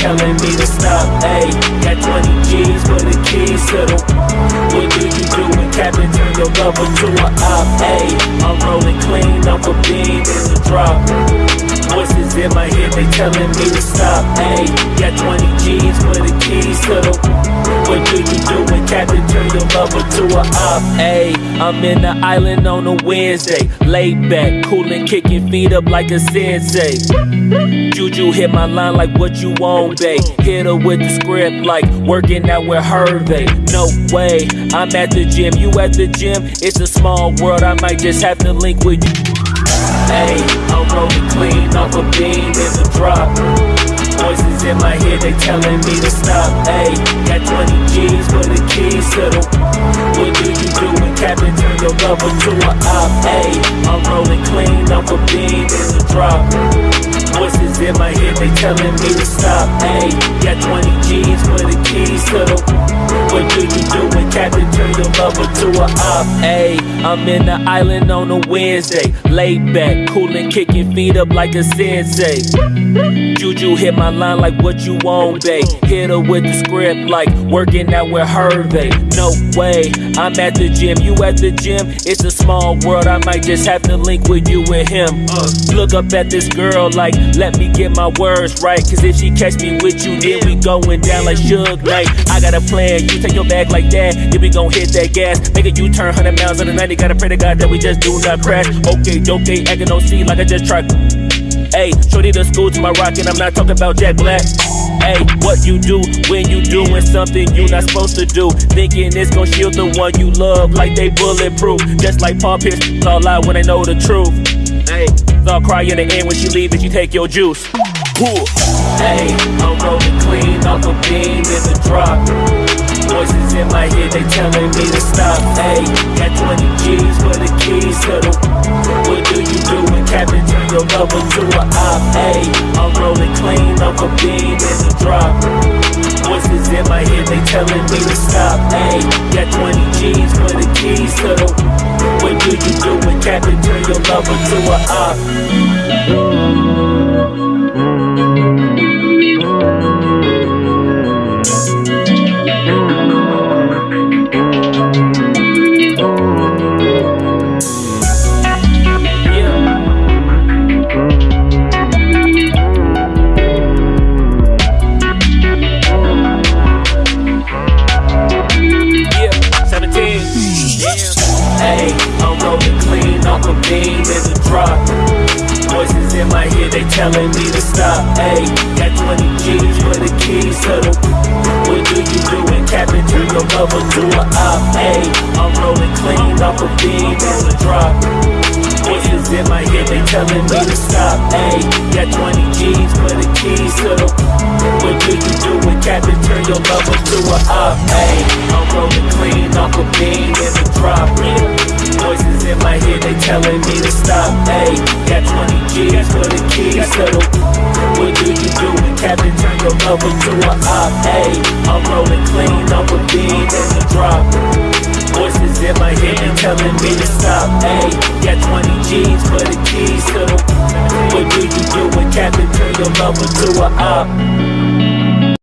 telling me to stop. Ayy, got 20 G's for the keys to the. What do you do when Captain turn your lover to a op? Ayy, I'm rolling clean off a beam in the drop. Voices in my head, they telling me to stop. Ayy, got 20 G's lover to a op? Ayy, I'm in the island on a Wednesday, laid back, coolin', kicking feet up like a sensei. Juju hit my line like what you want, babe. Hit her with the script like working out with Hervey. No way, I'm at the gym, you at the gym. It's a small world, I might just have to link with you. Hey, I'm rolling clean off a beam in the drop. Voices in my head, they telling me to stop. Hey, got 20 G's for the keys to the. Turn to a op? Hey, I'm rolling clean off a beam in the drop. Voices in my head, they telling me to stop. Ayy, got 20 G's for the keys to the. What do you do when Captain lover to a op? Ayy, I'm in the island on a Wednesday, laid back, coolin', kicking feet up like a sensei. Juju hit my line like what you want, babe. Hit her with the script like working out with Hervey. No way, I'm at the gym, you at the gym. It's a small world, I might just have to link with you and him. Look up at this girl like, let me get my words right. Cause if she catch me with you, then we going down like Suge Knight. I got a plan, you take your bag like that, then we gon' hit that gas. Make a U turn 100 miles on the 90, gotta pray to God that we just do not crash. Okay, okay, acting no like I just tried. Hey, shorty the school to my rocket, I'm not talking about Jack Black. Hey, what you do when you doing something you not supposed to do? Thinking it's gon' shield the one you love like they bulletproof. Just like Paul Pierce, all out when they know the truth. Hey, they'll cry in the end when she leave and she take your juice. Hey, I'm rolling clean off a beam in the drop. Voices in my head, they telling me to stop. Hey, got 20 G's for the keys to the. What do you do when Captain turn your lover to a op? Hey, I'm rolling clean off a beam in the drop. Voices in my head, they telling me to stop. Hey, got 20 G's for the keys to the. What do you do when Captain turn your lover to a op? Hey, I'm rolling clean off a beam in the drop. Voices in my head, they telling me to stop. Hey, got 20 G's for the keys to the. What do you do when Captain turn your lover to a op? Hey, I'm rolling clean off a beam in the drop. Voices in my head, they telling me to stop. Hey, got 20 G's for the keys to the. What do you do when Captain turn your lover to a op? Hey, I'm rolling clean off a beam in the drop. Telling me to stop. Hey, got 20 G's for the keys to the. What do you do when Captain turn your lover to a op? Hey, I'm rolling clean off a beam in the drop. Voices in my head, telling me to stop. Hey, got 20 G's for the keys to the. What do you do when Captain turn your lover to a op?